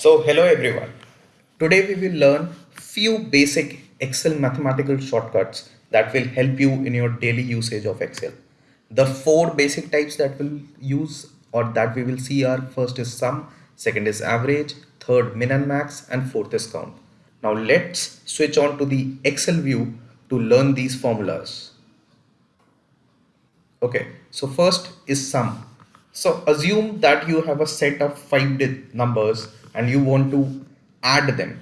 So hello everyone. Today we will learn few basic Excel mathematical shortcuts that will help you in your daily usage of Excel. The four basic types that we'll use or that we will see are first is sum, second is average, third min and max and fourth is count. Now let's switch on to the Excel view to learn these formulas. Okay, so first is sum. So assume that you have a set of five numbers and you want to add them.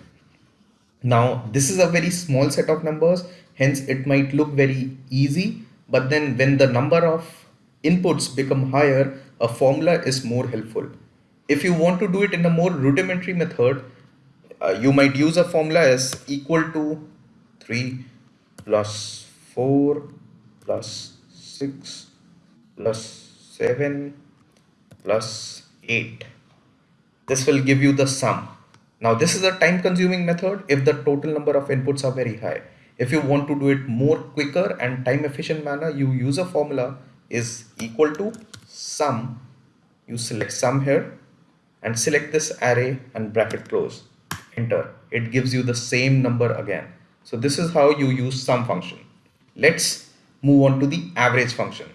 Now this is a very small set of numbers hence it might look very easy but then when the number of inputs become higher a formula is more helpful. If you want to do it in a more rudimentary method uh, you might use a formula as equal to 3 plus 4 plus 6 plus 7 plus 8 this will give you the sum. Now this is a time consuming method if the total number of inputs are very high. If you want to do it more quicker and time efficient manner, you use a formula is equal to sum. You select sum here and select this array and bracket close. Enter. It gives you the same number again. So this is how you use sum function. Let's move on to the average function.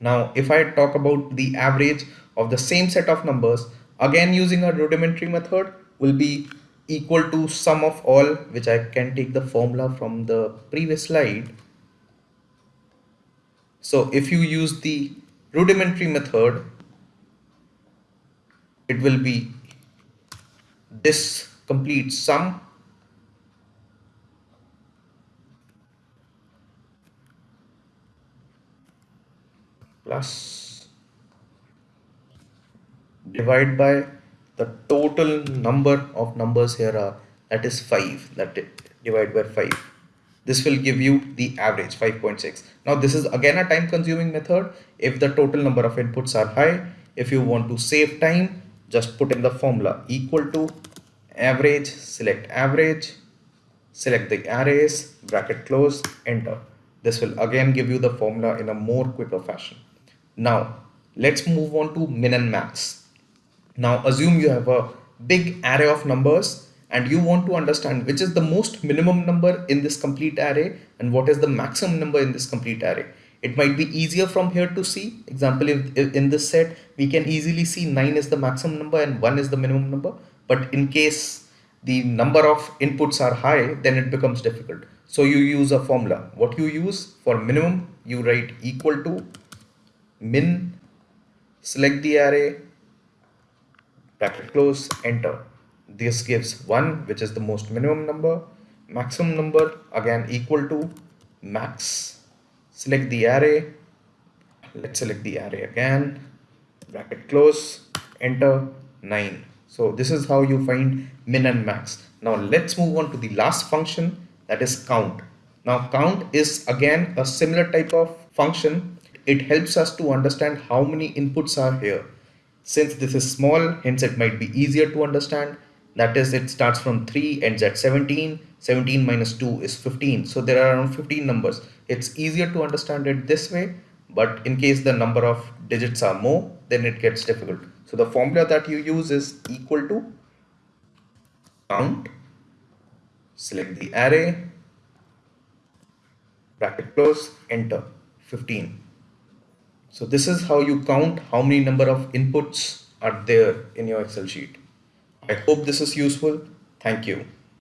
Now if I talk about the average of the same set of numbers, again using a rudimentary method will be equal to sum of all which I can take the formula from the previous slide. So if you use the rudimentary method it will be this complete sum plus divide by the total number of numbers here are that is 5 that divide by 5 this will give you the average 5.6 now this is again a time consuming method. If the total number of inputs are high if you want to save time just put in the formula equal to average select average select the arrays bracket close enter. This will again give you the formula in a more quicker fashion. Now let's move on to min and max now assume you have a big array of numbers and you want to understand which is the most minimum number in this complete array and what is the maximum number in this complete array. It might be easier from here to see. Example, if, if in this set, we can easily see 9 is the maximum number and 1 is the minimum number. But in case the number of inputs are high, then it becomes difficult. So you use a formula. What you use for minimum, you write equal to min, select the array, bracket close, enter. This gives 1, which is the most minimum number. Maximum number, again, equal to max. Select the array. Let's select the array again. Bracket close, enter 9. So this is how you find min and max. Now let's move on to the last function that is count. Now count is again a similar type of function. It helps us to understand how many inputs are here. Since this is small, hence it might be easier to understand. That is, it starts from 3, ends at 17. 17 minus 2 is 15. So there are around 15 numbers. It's easier to understand it this way. But in case the number of digits are more, then it gets difficult. So the formula that you use is equal to count, select the array, bracket close, enter, 15. So this is how you count how many number of inputs are there in your Excel sheet. I hope this is useful. Thank you.